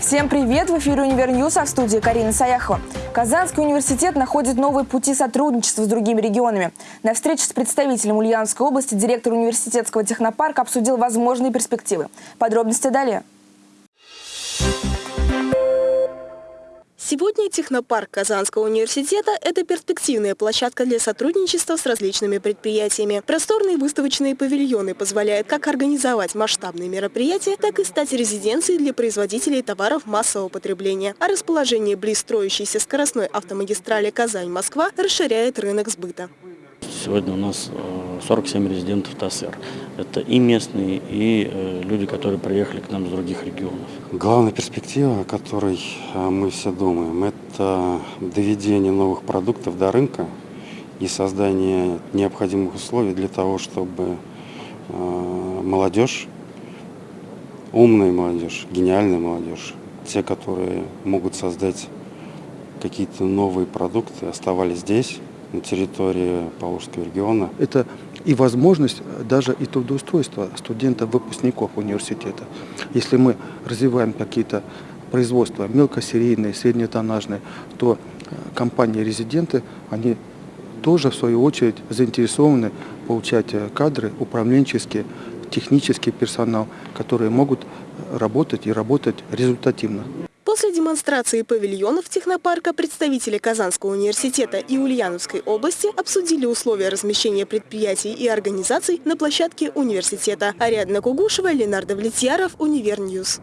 Всем привет! В эфире «Univer News», а в студии Карина Саяхова. Казанский университет находит новые пути сотрудничества с другими регионами. На встрече с представителем Ульяновской области директор университетского технопарка обсудил возможные перспективы. Подробности далее. Сегодня технопарк Казанского университета – это перспективная площадка для сотрудничества с различными предприятиями. Просторные выставочные павильоны позволяют как организовать масштабные мероприятия, так и стать резиденцией для производителей товаров массового потребления. А расположение близ строящейся скоростной автомагистрали Казань-Москва расширяет рынок сбыта. Сегодня у нас 47 э, резидентов ТАССР. Это и местные, и э, люди, которые приехали к нам с других регионов. Главная перспектива, о которой э, мы все думаем, это доведение новых продуктов до рынка и создание необходимых условий для того, чтобы молодежь, умная молодежь, гениальная молодежь, те, которые могут создать какие-то новые продукты, оставались здесь, на территории Павловского региона. Это и возможность даже и трудоустройства студентов-выпускников университета. Если мы развиваем какие-то производства мелкосерийные, среднетоннажные, то э, компании-резиденты, они тоже в свою очередь заинтересованы получать э, кадры управленческие, технический персонал, которые могут работать и работать результативно. После демонстрации павильонов технопарка представители Казанского университета и Ульяновской области обсудили условия размещения предприятий и организаций на площадке университета. Ариадна Кугушева, Ленар Довлетьяров, Univer News.